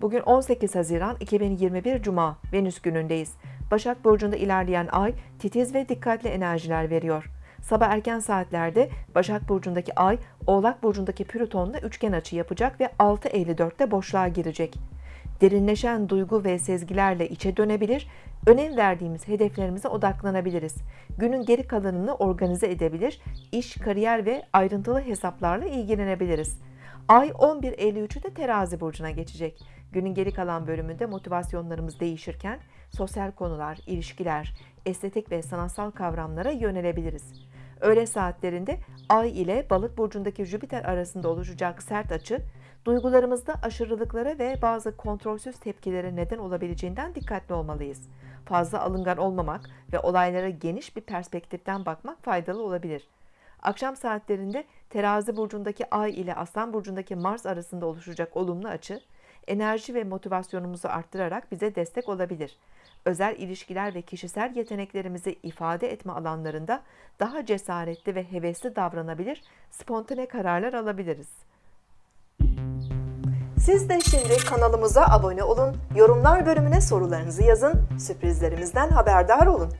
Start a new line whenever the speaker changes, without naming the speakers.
Bugün 18 Haziran 2021 Cuma Venüs günündeyiz. Başak Burcu'nda ilerleyen ay titiz ve dikkatli enerjiler veriyor. Sabah erken saatlerde Başak Burcu'ndaki ay Oğlak Burcu'ndaki Plüton'la üçgen açı yapacak ve 6.54'te boşluğa girecek. Derinleşen duygu ve sezgilerle içe dönebilir, önem verdiğimiz hedeflerimize odaklanabiliriz. Günün geri kalanını organize edebilir, iş, kariyer ve ayrıntılı hesaplarla ilgilenebiliriz. Ay 11.53'ü terazi burcuna geçecek. Günün geri kalan bölümünde motivasyonlarımız değişirken sosyal konular, ilişkiler, estetik ve sanatsal kavramlara yönelebiliriz. Öğle saatlerinde Ay ile Balık burcundaki Jüpiter arasında oluşacak sert açı, duygularımızda aşırılıklara ve bazı kontrolsüz tepkilere neden olabileceğinden dikkatli olmalıyız. Fazla alıngan olmamak ve olaylara geniş bir perspektiften bakmak faydalı olabilir. Akşam saatlerinde Terazi burcundaki Ay ile Aslan burcundaki Mars arasında oluşacak olumlu açı, enerji ve motivasyonumuzu arttırarak bize destek olabilir. Özel ilişkiler ve kişisel yeteneklerimizi ifade etme alanlarında daha cesaretli ve hevesli davranabilir, spontane kararlar alabiliriz. Siz de şimdi kanalımıza abone olun, yorumlar bölümüne sorularınızı yazın, sürprizlerimizden haberdar olun.